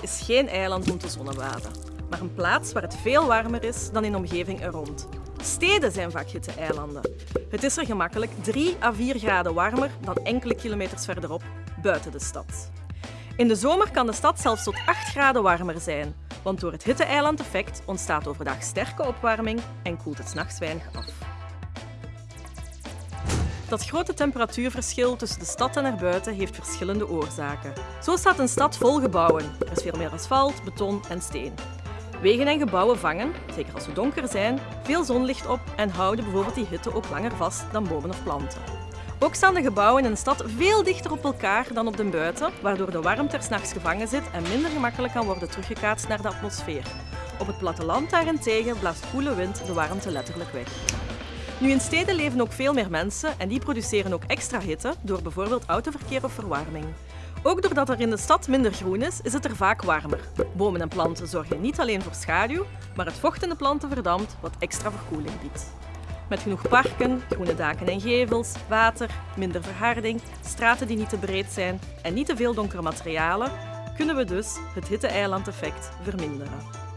is geen eiland om te zonnebaden, maar een plaats waar het veel warmer is dan in de omgeving er rond. Steden zijn vaak hitte-eilanden. Het is er gemakkelijk 3 à 4 graden warmer dan enkele kilometers verderop, buiten de stad. In de zomer kan de stad zelfs tot 8 graden warmer zijn, want door het hitte-eiland-effect ontstaat overdag sterke opwarming en koelt het s'nachts weinig af. Dat grote temperatuurverschil tussen de stad en erbuiten heeft verschillende oorzaken. Zo staat een stad vol gebouwen. Er is veel meer asfalt, beton en steen. Wegen en gebouwen vangen, zeker als ze donker zijn, veel zonlicht op en houden bijvoorbeeld die hitte ook langer vast dan bomen of planten. Ook staan de gebouwen in een stad veel dichter op elkaar dan op de buiten, waardoor de warmte er s'nachts gevangen zit en minder gemakkelijk kan worden teruggekaatst naar de atmosfeer. Op het platteland daarentegen blaast koele wind de warmte letterlijk weg. Nu in steden leven ook veel meer mensen en die produceren ook extra hitte door bijvoorbeeld autoverkeer of verwarming. Ook doordat er in de stad minder groen is, is het er vaak warmer. Bomen en planten zorgen niet alleen voor schaduw, maar het vocht in de planten verdampt, wat extra verkoeling biedt. Met genoeg parken, groene daken en gevels, water, minder verharding, straten die niet te breed zijn en niet te veel donkere materialen, kunnen we dus het hitte-eiland-effect verminderen.